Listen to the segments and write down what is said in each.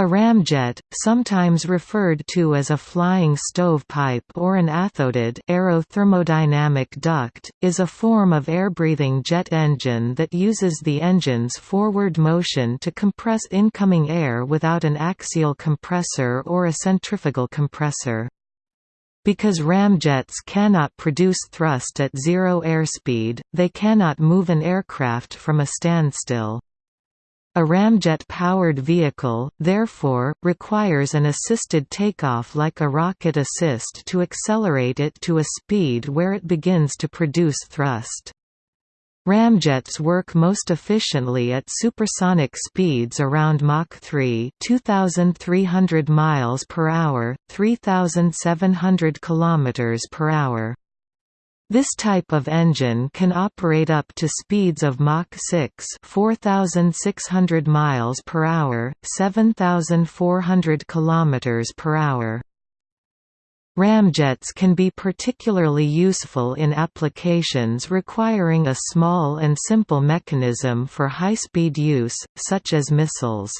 A ramjet, sometimes referred to as a flying stovepipe or an athodid aerothermodynamic duct, is a form of air-breathing jet engine that uses the engine's forward motion to compress incoming air without an axial compressor or a centrifugal compressor. Because ramjets cannot produce thrust at zero airspeed, they cannot move an aircraft from a standstill. A ramjet-powered vehicle, therefore, requires an assisted takeoff like a rocket assist to accelerate it to a speed where it begins to produce thrust. Ramjets work most efficiently at supersonic speeds around Mach 3, 2300 miles per hour, 3700 kilometers per hour. This type of engine can operate up to speeds of Mach 6 4600 miles per hour, 7400 kilometers per hour. Ramjets can be particularly useful in applications requiring a small and simple mechanism for high-speed use, such as missiles.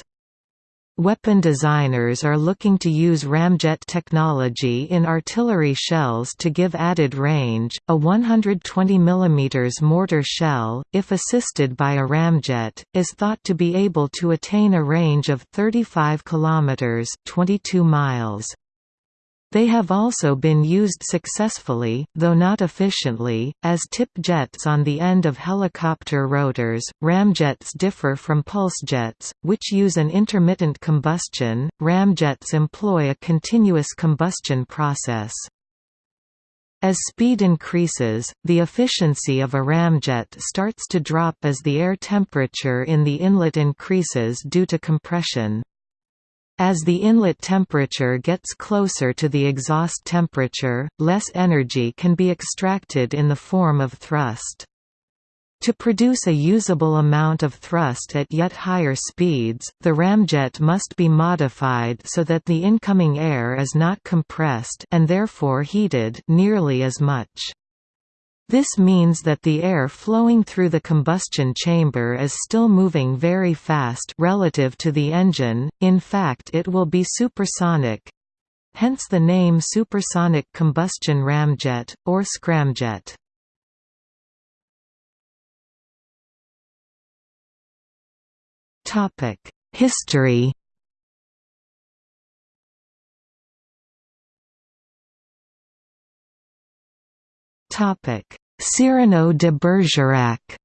Weapon designers are looking to use ramjet technology in artillery shells to give added range. A 120 mm mortar shell, if assisted by a ramjet, is thought to be able to attain a range of 35 km (22 miles). They have also been used successfully, though not efficiently, as tip jets on the end of helicopter rotors. Ramjets differ from pulsejets, which use an intermittent combustion. Ramjets employ a continuous combustion process. As speed increases, the efficiency of a ramjet starts to drop as the air temperature in the inlet increases due to compression. As the inlet temperature gets closer to the exhaust temperature, less energy can be extracted in the form of thrust. To produce a usable amount of thrust at yet higher speeds, the ramjet must be modified so that the incoming air is not compressed and therefore heated nearly as much. This means that the air flowing through the combustion chamber is still moving very fast relative to the engine, in fact it will be supersonic. Hence the name supersonic combustion ramjet, or scramjet. History Topic: Cyrano de Bergerac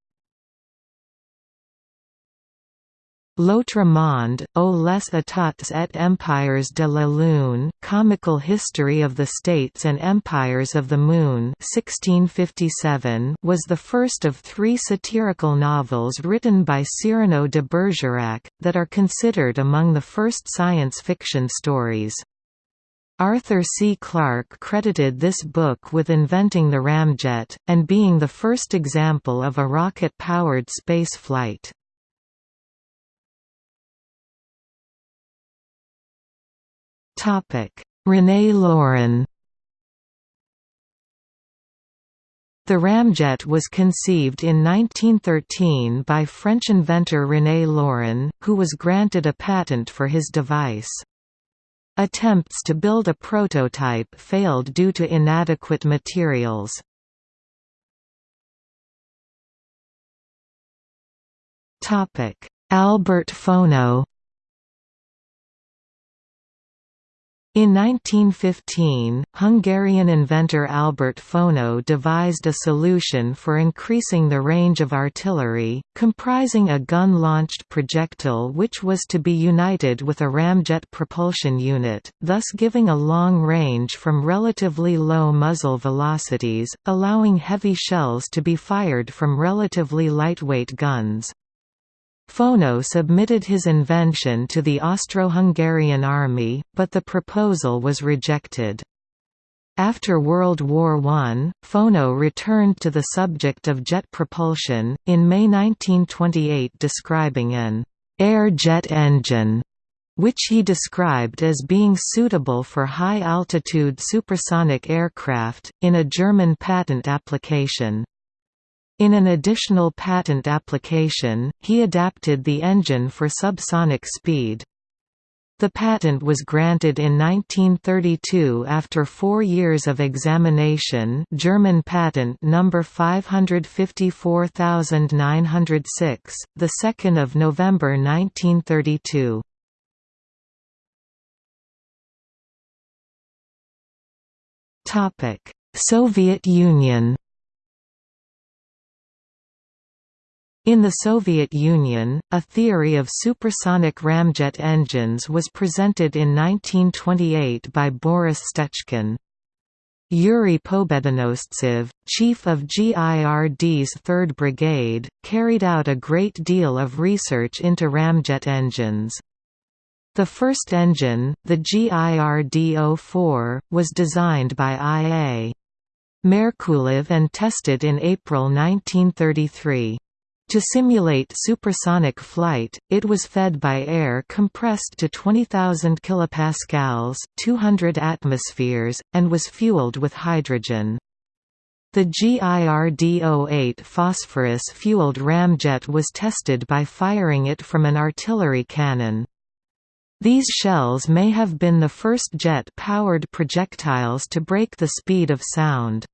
L'autre monde, ou les états et empires de la Lune Comical History of the States and Empires of the Moon 1657 was the first of three satirical novels written by Cyrano de Bergerac, that are considered among the first science fiction stories. Arthur C. Clarke credited this book with inventing the ramjet, and being the first example of a rocket-powered space flight. René Lorin The ramjet was conceived in 1913 by French inventor René Lorin, who was granted a patent for his device. Attempts to build a prototype failed due to inadequate materials. Albert Fono In 1915, Hungarian inventor Albert Fono devised a solution for increasing the range of artillery, comprising a gun-launched projectile which was to be united with a ramjet propulsion unit, thus giving a long range from relatively low muzzle velocities, allowing heavy shells to be fired from relatively lightweight guns. Fono submitted his invention to the Austro-Hungarian army, but the proposal was rejected. After World War I, Fono returned to the subject of jet propulsion, in May 1928 describing an «air jet engine» which he described as being suitable for high-altitude supersonic aircraft, in a German patent application. In an additional patent application, he adapted the engine for subsonic speed. The patent was granted in 1932 after four years of examination German patent number 554906, 2 November 1932. Soviet Union In the Soviet Union, a theory of supersonic ramjet engines was presented in 1928 by Boris Stechkin. Yuri Pobedonostsev, chief of GIRD's 3rd Brigade, carried out a great deal of research into ramjet engines. The first engine, the GIRD-04, was designed by I.A. Merkulov and tested in April 1933. To simulate supersonic flight, it was fed by air compressed to 20,000 kilopascals, 200 atmospheres, and was fueled with hydrogen. The GIRD-08 phosphorus-fueled ramjet was tested by firing it from an artillery cannon. These shells may have been the first jet-powered projectiles to break the speed of sound.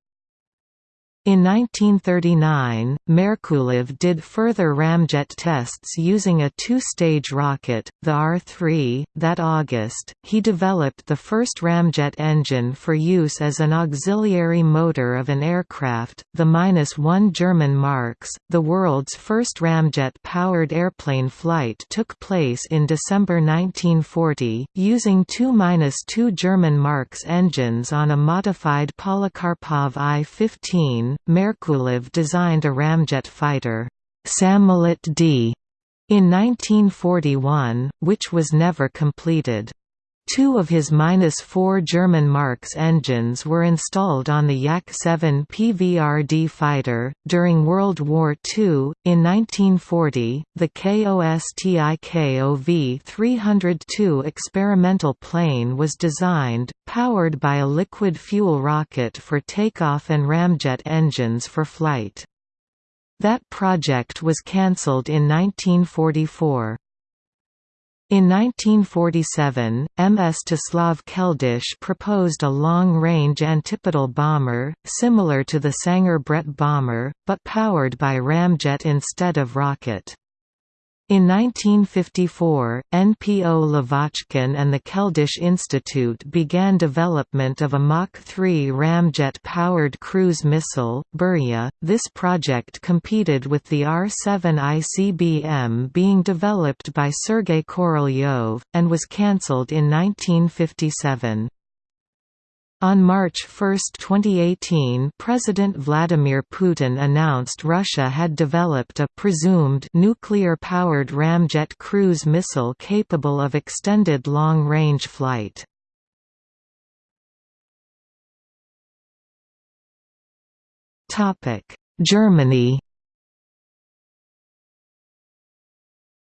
In 1939, Merkulov did further ramjet tests using a two-stage rocket, the R-3. That August, he developed the first ramjet engine for use as an auxiliary motor of an aircraft, the -1 German Marks. The world's first ramjet-powered airplane flight took place in December 1940, using two -2 German Marks engines on a modified Polikarpov I-15 Merkulov designed a ramjet fighter, Samolet D, in 1941, which was never completed. Two of his -4 German Marks engines were installed on the Yak-7 PVRD fighter. During World War II, in 1940, the KOSTIKOV 302 experimental plane was designed, powered by a liquid fuel rocket for takeoff and ramjet engines for flight. That project was cancelled in 1944. In 1947, M. Mstislav Keldysh proposed a long-range antipodal bomber, similar to the Sanger Bredt bomber, but powered by ramjet instead of rocket. In 1954, NPO Lavochkin and the Keldysh Institute began development of a Mach 3 ramjet-powered cruise missile, Burya. This project competed with the R-7 ICBM being developed by Sergei Korolyov, and was cancelled in 1957. On March 1, 2018 President Vladimir Putin announced Russia had developed a presumed nuclear-powered ramjet cruise missile capable of extended long-range flight. Germany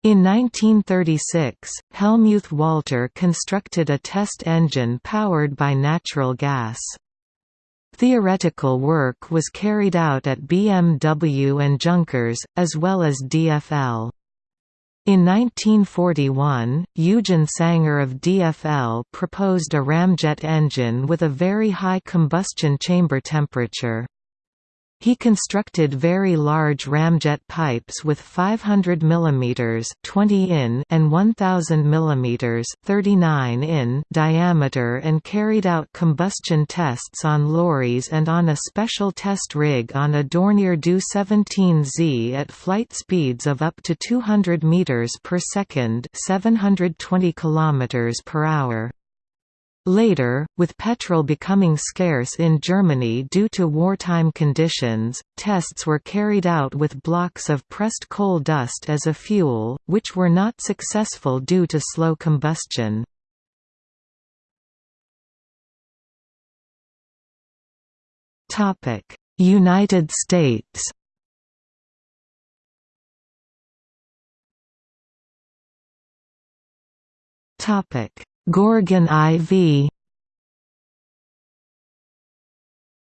In 1936, Helmuth Walter constructed a test engine powered by natural gas. Theoretical work was carried out at BMW and Junkers, as well as DFL. In 1941, Eugen Sanger of DFL proposed a ramjet engine with a very high combustion chamber temperature. He constructed very large ramjet pipes with 500 mm 20 in and 1000 mm 39 in diameter and carried out combustion tests on lorries and on a special test rig on a Dornier Do-17Z at flight speeds of up to 200 meters per second, 720 kilometers per hour. Later, with petrol becoming scarce in Germany due to wartime conditions, tests were carried out with blocks of pressed coal dust as a fuel, which were not successful due to slow combustion. United States Topic Gorgon IV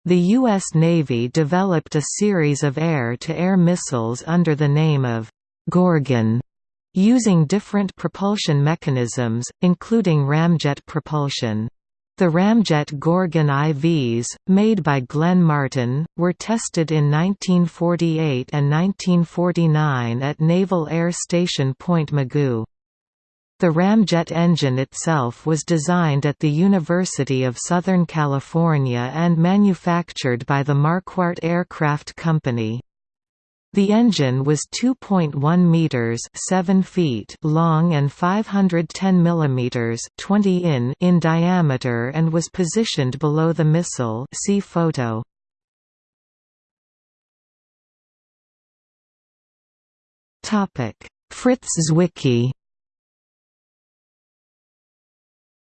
The U.S. Navy developed a series of air-to-air -air missiles under the name of Gorgon, using different propulsion mechanisms, including ramjet propulsion. The ramjet Gorgon IVs, made by Glenn Martin, were tested in 1948 and 1949 at Naval Air Station Point Mugu. The ramjet engine itself was designed at the University of Southern California and manufactured by the Marquardt Aircraft Company. The engine was 2.1 meters, 7 feet long and 510 millimeters, 20 in in diameter and was positioned below the missile. See photo. Topic: Fritz Zwicky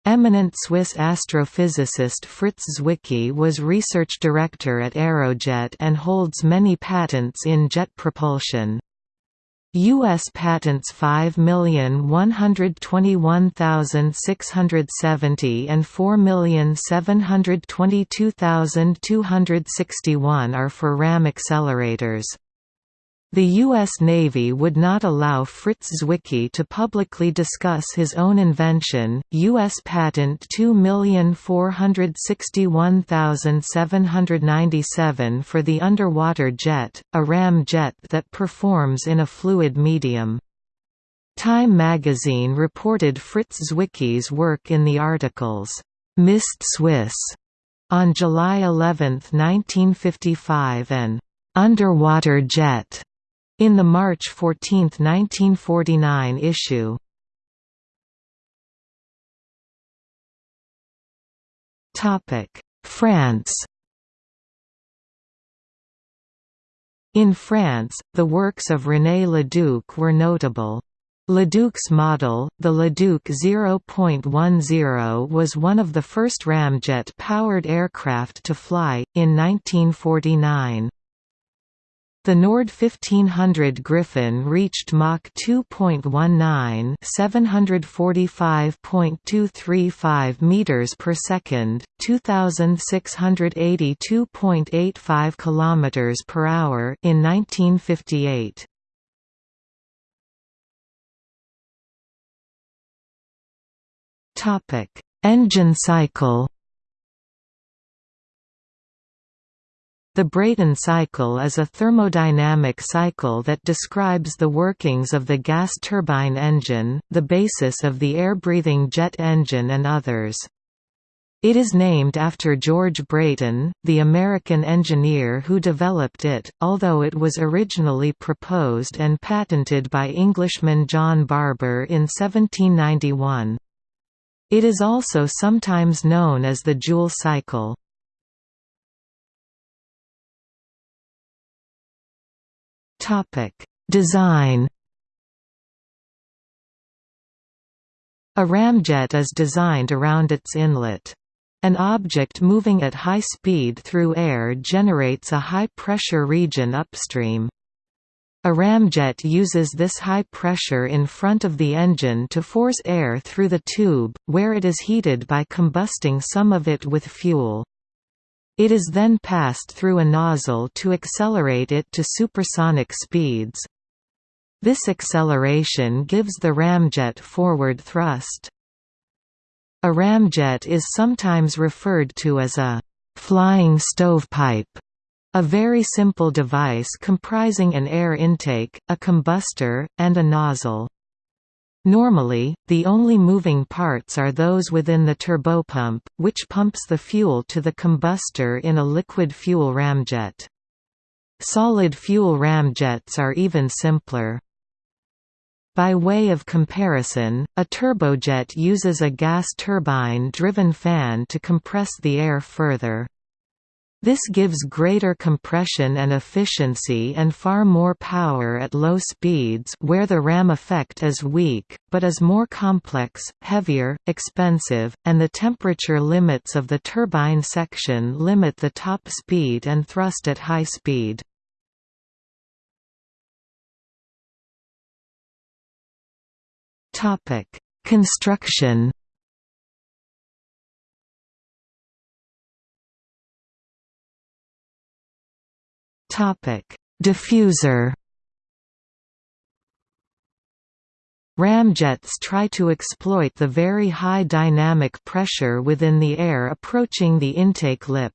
Eminent Swiss astrophysicist Fritz Zwicky was research director at Aerojet and holds many patents in jet propulsion. U.S. patents 5,121,670 and 4,722,261 are for RAM accelerators. The U.S. Navy would not allow Fritz Zwicky to publicly discuss his own invention, U.S. Patent 2461797 for the underwater jet, a ram jet that performs in a fluid medium. Time magazine reported Fritz Zwicky's work in the articles, "'Mist Swiss' on July 11, 1955 and "'Underwater Jet' In the March 14, 1949 issue France In France, the works of René Leduc were notable. Leduc's model, the Leduc 0.10 was one of the first ramjet-powered aircraft to fly, in 1949. The Nord 1500 Griffon reached Mach 2.19, 745.235 meters per second, 2682.85 kilometers per hour in 1958. Topic: Engine cycle The Brayton cycle is a thermodynamic cycle that describes the workings of the gas turbine engine, the basis of the air-breathing jet engine and others. It is named after George Brayton, the American engineer who developed it, although it was originally proposed and patented by Englishman John Barber in 1791. It is also sometimes known as the Joule cycle. Topic: Design. A ramjet is designed around its inlet. An object moving at high speed through air generates a high-pressure region upstream. A ramjet uses this high pressure in front of the engine to force air through the tube, where it is heated by combusting some of it with fuel. It is then passed through a nozzle to accelerate it to supersonic speeds. This acceleration gives the ramjet forward thrust. A ramjet is sometimes referred to as a «flying stovepipe», a very simple device comprising an air intake, a combustor, and a nozzle. Normally, the only moving parts are those within the turbopump, which pumps the fuel to the combustor in a liquid fuel ramjet. Solid fuel ramjets are even simpler. By way of comparison, a turbojet uses a gas turbine-driven fan to compress the air further. This gives greater compression and efficiency and far more power at low speeds where the ram effect is weak, but is more complex, heavier, expensive, and the temperature limits of the turbine section limit the top speed and thrust at high speed. Construction Diffuser. Ramjets try to exploit the very high dynamic pressure within the air approaching the intake lip.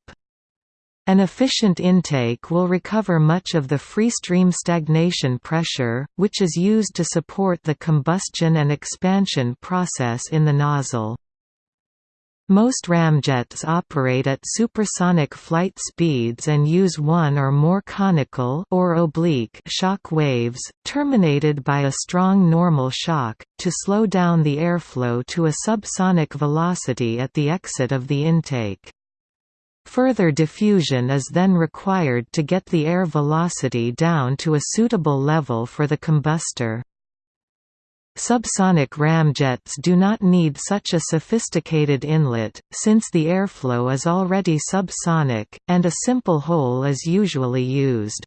An efficient intake will recover much of the free stream stagnation pressure, which is used to support the combustion and expansion process in the nozzle. Most ramjets operate at supersonic flight speeds and use one or more conical or oblique shock waves, terminated by a strong normal shock, to slow down the airflow to a subsonic velocity at the exit of the intake. Further diffusion is then required to get the air velocity down to a suitable level for the combustor. Subsonic ramjets do not need such a sophisticated inlet, since the airflow is already subsonic, and a simple hole is usually used.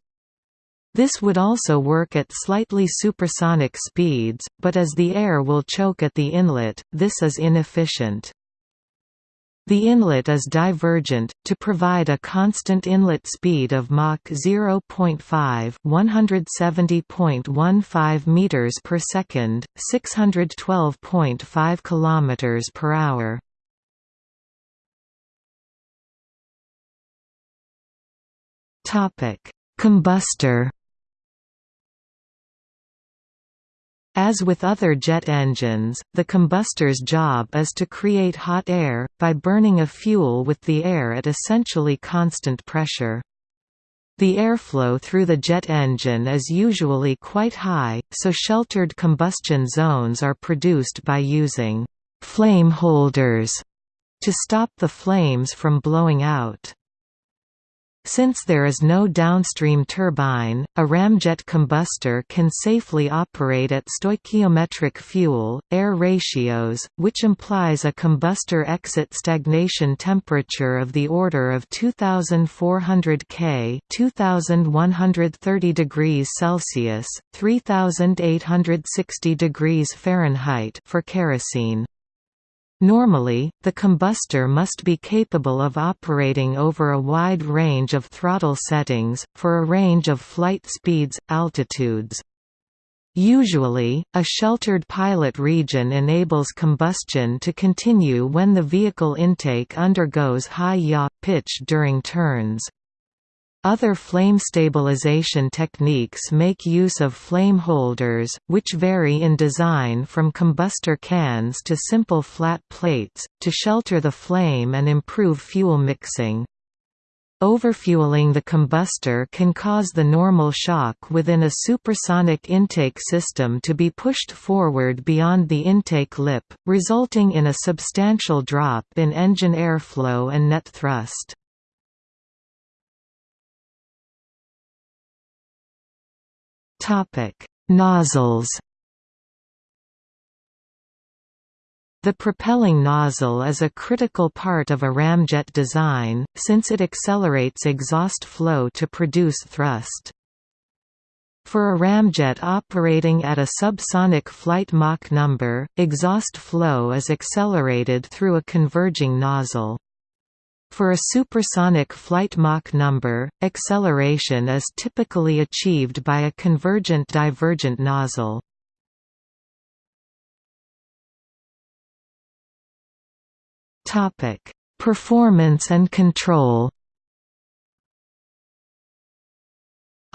This would also work at slightly supersonic speeds, but as the air will choke at the inlet, this is inefficient. The inlet is divergent, to provide a constant inlet speed of Mach 0.5 170.15 meters per second, 612.5 kilometers per hour. Topic: Combustor As with other jet engines, the combustor's job is to create hot air, by burning a fuel with the air at essentially constant pressure. The airflow through the jet engine is usually quite high, so sheltered combustion zones are produced by using «flame holders» to stop the flames from blowing out. Since there is no downstream turbine, a ramjet combustor can safely operate at stoichiometric fuel-air ratios, which implies a combustor exit stagnation temperature of the order of 2400 K 2130 degrees Celsius, 3860 degrees Fahrenheit for kerosene. Normally, the combustor must be capable of operating over a wide range of throttle settings, for a range of flight speeds, altitudes. Usually, a sheltered pilot region enables combustion to continue when the vehicle intake undergoes high yaw pitch during turns. Other flame stabilization techniques make use of flame holders, which vary in design from combustor cans to simple flat plates, to shelter the flame and improve fuel mixing. Overfueling the combustor can cause the normal shock within a supersonic intake system to be pushed forward beyond the intake lip, resulting in a substantial drop in engine airflow and net thrust. Topic: Nozzles. The propelling nozzle is a critical part of a ramjet design, since it accelerates exhaust flow to produce thrust. For a ramjet operating at a subsonic flight Mach number, exhaust flow is accelerated through a converging nozzle. For a supersonic flight Mach number, acceleration is typically achieved by a convergent-divergent nozzle. Performance and control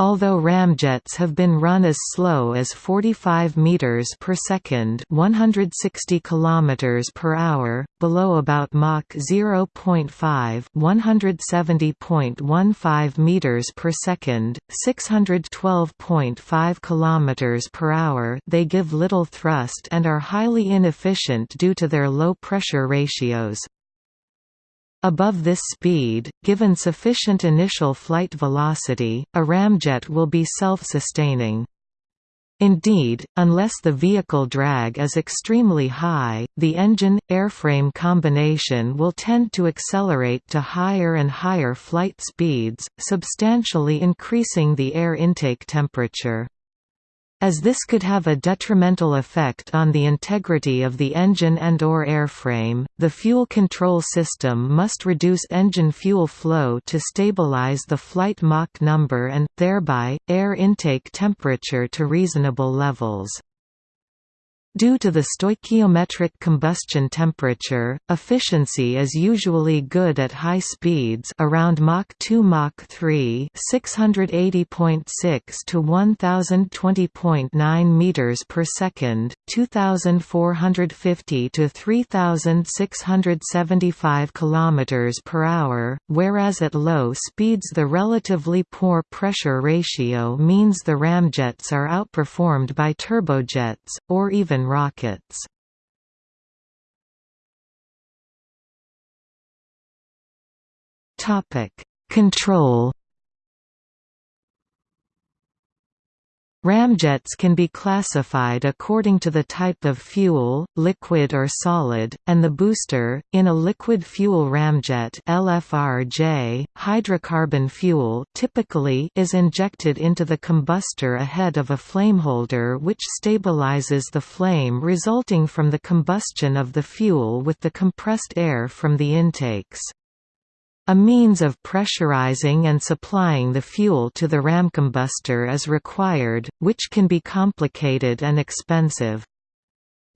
Although ramjets have been run as slow as 45 meters per second, 160 kilometers per hour, below about Mach 0.5, 170.15 meters per second, 612.5 kilometers per hour, they give little thrust and are highly inefficient due to their low pressure ratios. Above this speed, given sufficient initial flight velocity, a ramjet will be self-sustaining. Indeed, unless the vehicle drag is extremely high, the engine-airframe combination will tend to accelerate to higher and higher flight speeds, substantially increasing the air intake temperature. As this could have a detrimental effect on the integrity of the engine and or airframe, the fuel control system must reduce engine fuel flow to stabilize the flight Mach number and, thereby, air intake temperature to reasonable levels. Due to the stoichiometric combustion temperature, efficiency is usually good at high speeds around Mach 2 Mach 3 680.6 to 1020.9 meters per second, 2450 to 3675 kilometers per hour, whereas at low speeds the relatively poor pressure ratio means the ramjets are outperformed by turbojets or even rockets. Topic: Control Ramjets can be classified according to the type of fuel, liquid or solid, and the booster. In a liquid fuel ramjet (LFRJ), hydrocarbon fuel typically is injected into the combustor ahead of a flameholder which stabilizes the flame resulting from the combustion of the fuel with the compressed air from the intakes. A means of pressurizing and supplying the fuel to the ramcombustor is required, which can be complicated and expensive.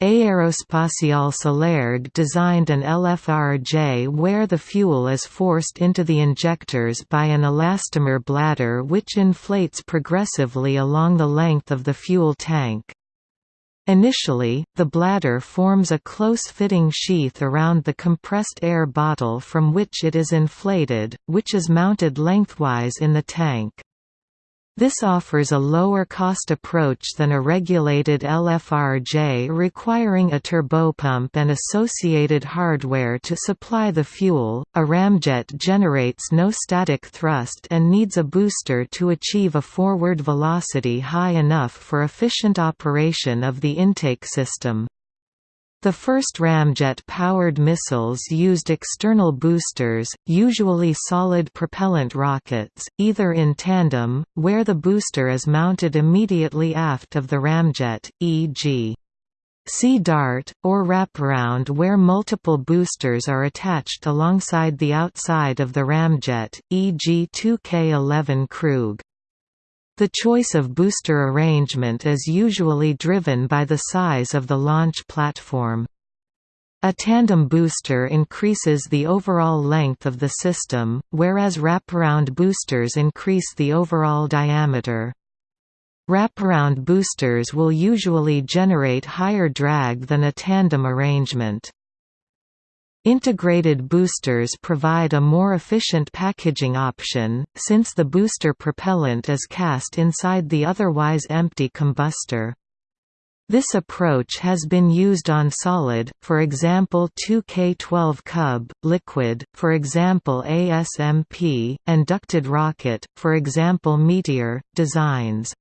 Aérospatiale Celerg designed an LFRJ where the fuel is forced into the injectors by an elastomer bladder which inflates progressively along the length of the fuel tank. Initially, the bladder forms a close-fitting sheath around the compressed air bottle from which it is inflated, which is mounted lengthwise in the tank. This offers a lower cost approach than a regulated LFRJ requiring a turbopump and associated hardware to supply the fuel. A ramjet generates no static thrust and needs a booster to achieve a forward velocity high enough for efficient operation of the intake system. The first ramjet-powered missiles used external boosters, usually solid propellant rockets, either in tandem, where the booster is mounted immediately aft of the ramjet, e.g. Sea Dart, or wraparound where multiple boosters are attached alongside the outside of the ramjet, e.g. 2K-11 Krug. The choice of booster arrangement is usually driven by the size of the launch platform. A tandem booster increases the overall length of the system, whereas wraparound boosters increase the overall diameter. Wraparound boosters will usually generate higher drag than a tandem arrangement. Integrated boosters provide a more efficient packaging option, since the booster propellant is cast inside the otherwise empty combustor. This approach has been used on solid, for example 2K12 Kub, liquid, for example ASMP, and ducted rocket, for example Meteor, designs.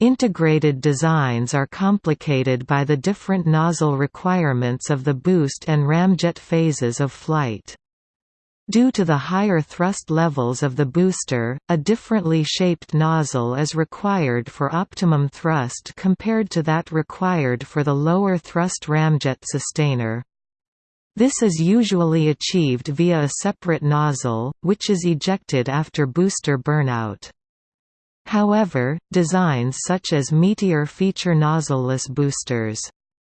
Integrated designs are complicated by the different nozzle requirements of the boost and ramjet phases of flight. Due to the higher thrust levels of the booster, a differently shaped nozzle is required for optimum thrust compared to that required for the lower thrust ramjet sustainer. This is usually achieved via a separate nozzle, which is ejected after booster burnout. However, designs such as Meteor feature nozzleless boosters.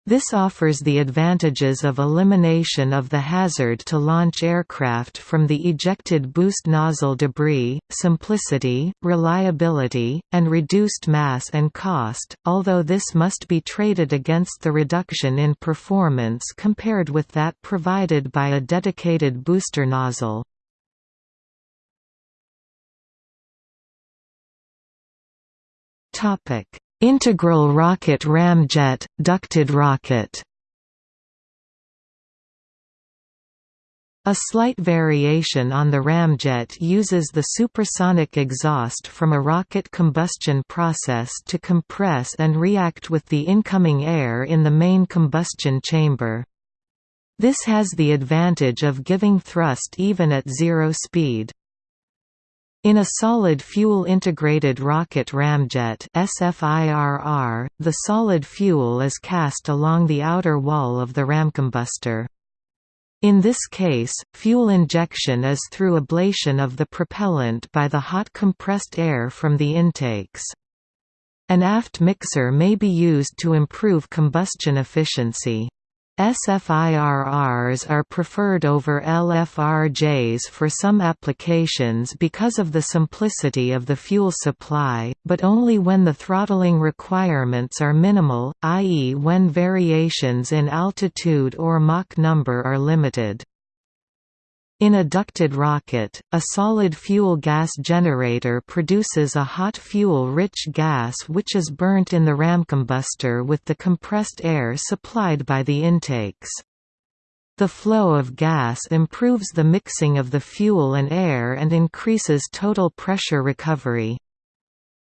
This offers the advantages of elimination of the hazard to launch aircraft from the ejected boost nozzle debris, simplicity, reliability, and reduced mass and cost, although this must be traded against the reduction in performance compared with that provided by a dedicated booster nozzle. Topic: Integral rocket ramjet, ducted rocket. A slight variation on the ramjet uses the supersonic exhaust from a rocket combustion process to compress and react with the incoming air in the main combustion chamber. This has the advantage of giving thrust even at zero speed. In a solid fuel integrated rocket ramjet SFIRR, the solid fuel is cast along the outer wall of the ramcombustor. In this case, fuel injection is through ablation of the propellant by the hot compressed air from the intakes. An aft mixer may be used to improve combustion efficiency. SFIRRs are preferred over LFRJs for some applications because of the simplicity of the fuel supply, but only when the throttling requirements are minimal, i.e. when variations in altitude or Mach number are limited. In a ducted rocket, a solid fuel gas generator produces a hot fuel-rich gas which is burnt in the ramcombustor with the compressed air supplied by the intakes. The flow of gas improves the mixing of the fuel and air and increases total pressure recovery.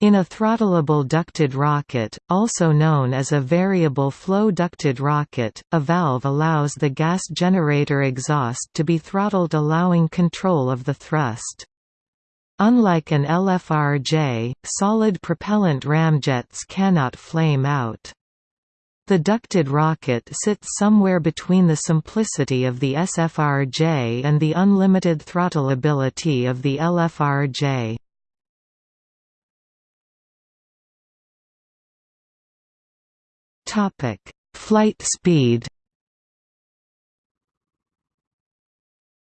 In a throttleable ducted rocket, also known as a variable flow ducted rocket, a valve allows the gas generator exhaust to be throttled allowing control of the thrust. Unlike an LFRJ, solid propellant ramjets cannot flame out. The ducted rocket sits somewhere between the simplicity of the SFRJ and the unlimited throttleability of the LFRJ. Topic: Flight speed.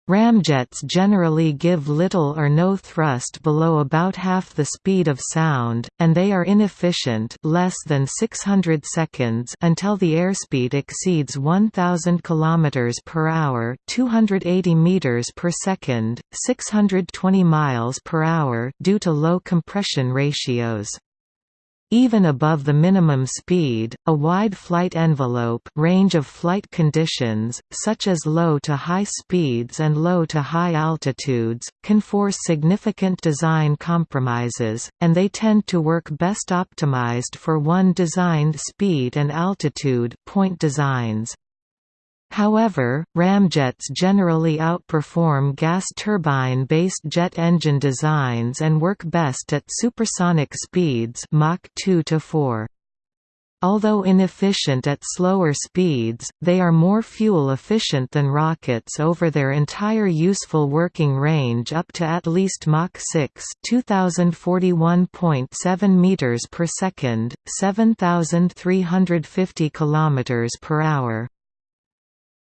Ramjets generally give little or no thrust below about half the speed of sound, and they are inefficient less than 600 seconds until the airspeed exceeds 1000 km per hour, 280 meters per second, 620 miles per hour due to low compression ratios. Even above the minimum speed, a wide flight envelope range of flight conditions, such as low to high speeds and low to high altitudes, can force significant design compromises, and they tend to work best optimized for one designed speed and altitude point designs. However, ramjets generally outperform gas turbine-based jet engine designs and work best at supersonic speeds Mach 2 to 4. Although inefficient at slower speeds, they are more fuel efficient than rockets over their entire useful working range up to at least Mach 6, 2041.7 meters per second, 7350 kilometers per hour.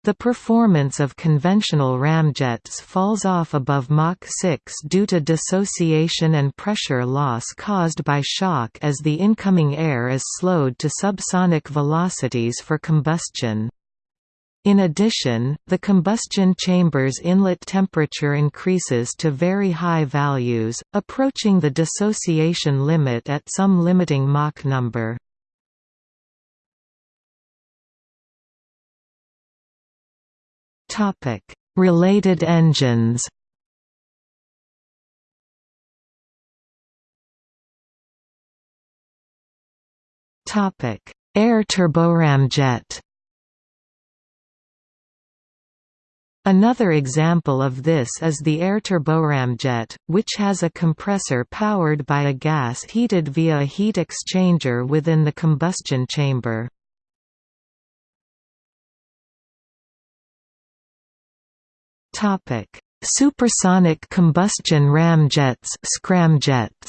The performance of conventional ramjets falls off above Mach 6 due to dissociation and pressure loss caused by shock as the incoming air is slowed to subsonic velocities for combustion. In addition, the combustion chamber's inlet temperature increases to very high values, approaching the dissociation limit at some limiting Mach number. Related engines. Air turboramjet. Another example of this is the air turboramjet, which has a compressor powered by a gas heated via a heat exchanger within the combustion chamber. Topic: Supersonic combustion ramjets, scramjets.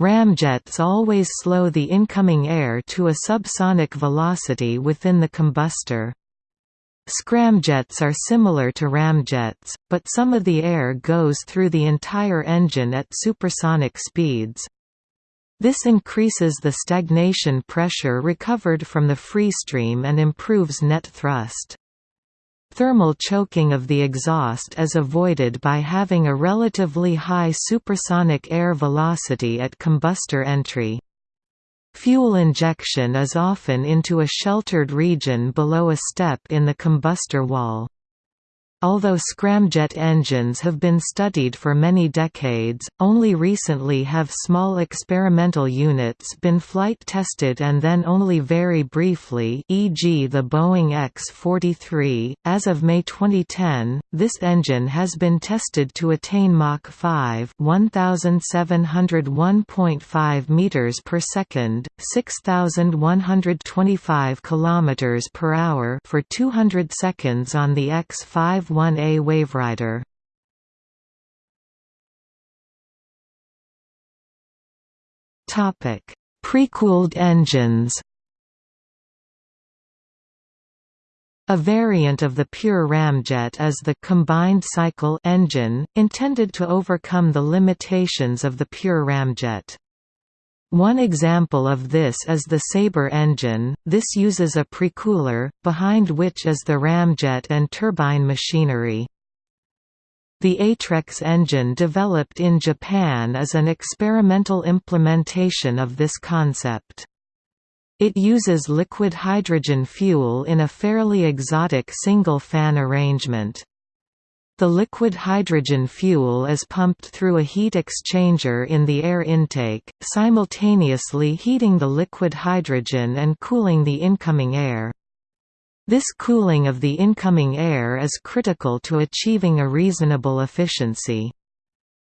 Ramjets always slow the incoming air to a subsonic velocity within the combustor. Scramjets are similar to ramjets, but some of the air goes through the entire engine at supersonic speeds. This increases the stagnation pressure recovered from the freestream and improves net thrust. Thermal choking of the exhaust is avoided by having a relatively high supersonic air velocity at combustor entry. Fuel injection is often into a sheltered region below a step in the combustor wall. Although scramjet engines have been studied for many decades, only recently have small experimental units been flight tested and then only very briefly e.g. the Boeing X-43. As of May 2010, this engine has been tested to attain Mach 5 1701.5 meters per second, 6125 kilometers per hour for 200 seconds on the X-5 1A Waverider. Topic: Precooled engines A variant of the pure ramjet is the combined cycle engine, intended to overcome the limitations of the pure ramjet. One example of this is the Sabre engine, this uses a precooler, behind which is the ramjet and turbine machinery. The Atrex engine developed in Japan is an experimental implementation of this concept. It uses liquid hydrogen fuel in a fairly exotic single-fan arrangement. The liquid hydrogen fuel is pumped through a heat exchanger in the air intake, simultaneously heating the liquid hydrogen and cooling the incoming air. This cooling of the incoming air is critical to achieving a reasonable efficiency.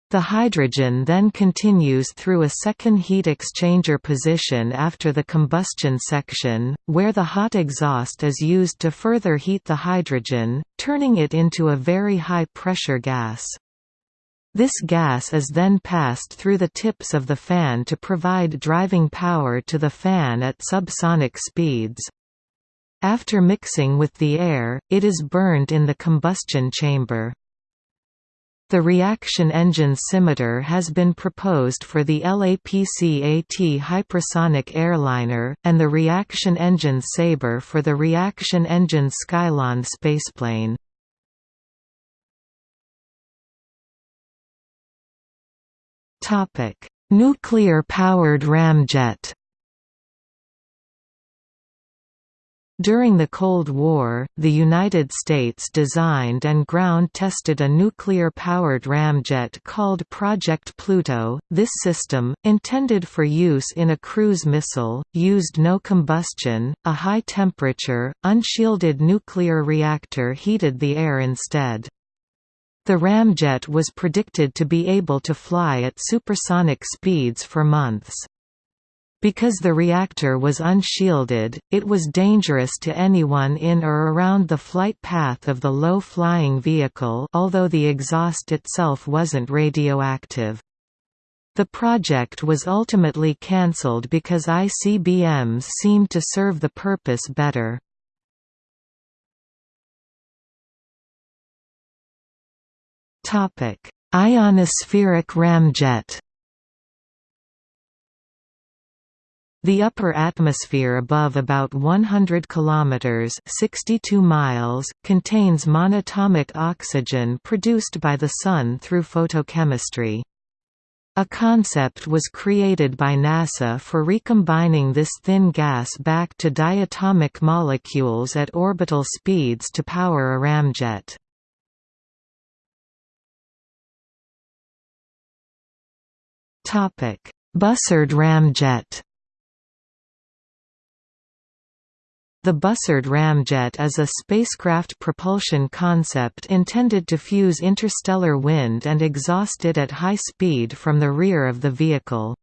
The hydrogen then continues through a second heat exchanger position after the combustion section, where the hot exhaust is used to further heat the hydrogen, turning it into a very high-pressure gas. This gas is then passed through the tips of the fan to provide driving power to the fan at subsonic speeds. After mixing with the air, it is burned in the combustion chamber. The reaction engine scimitar has been proposed for the LAPCAT hypersonic airliner, and the reaction engine Sabre for the reaction engine Skylon spaceplane. Nuclear-powered ramjet During the Cold War, the United States designed and ground-tested a nuclear-powered ramjet called Project Pluto. This system, intended for use in a cruise missile, used no combustion, a high-temperature, unshielded nuclear reactor heated the air instead. The ramjet was predicted to be able to fly at supersonic speeds for months. Because the reactor was unshielded, it was dangerous to anyone in or around the flight path of the low-flying vehicle although the exhaust itself wasn't radioactive. The project was ultimately cancelled because ICBMs seemed to serve the purpose better. Ionospheric ramjet The upper atmosphere above about 100 kilometers (62 miles) contains monatomic oxygen produced by the sun through photochemistry. A concept was created by NASA for recombining this thin gas back to diatomic molecules at orbital speeds to power a ramjet. Bussard ramjet The Bussard ramjet is a spacecraft propulsion concept intended to fuse interstellar wind and exhaust it at high speed from the rear of the vehicle.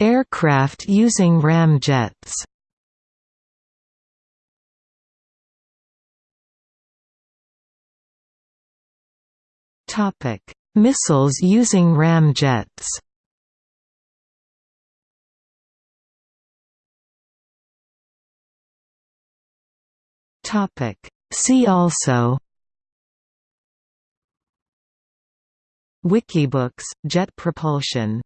Aircraft using ramjets Missiles using ramjets Topic. See also Wikibooks, jet propulsion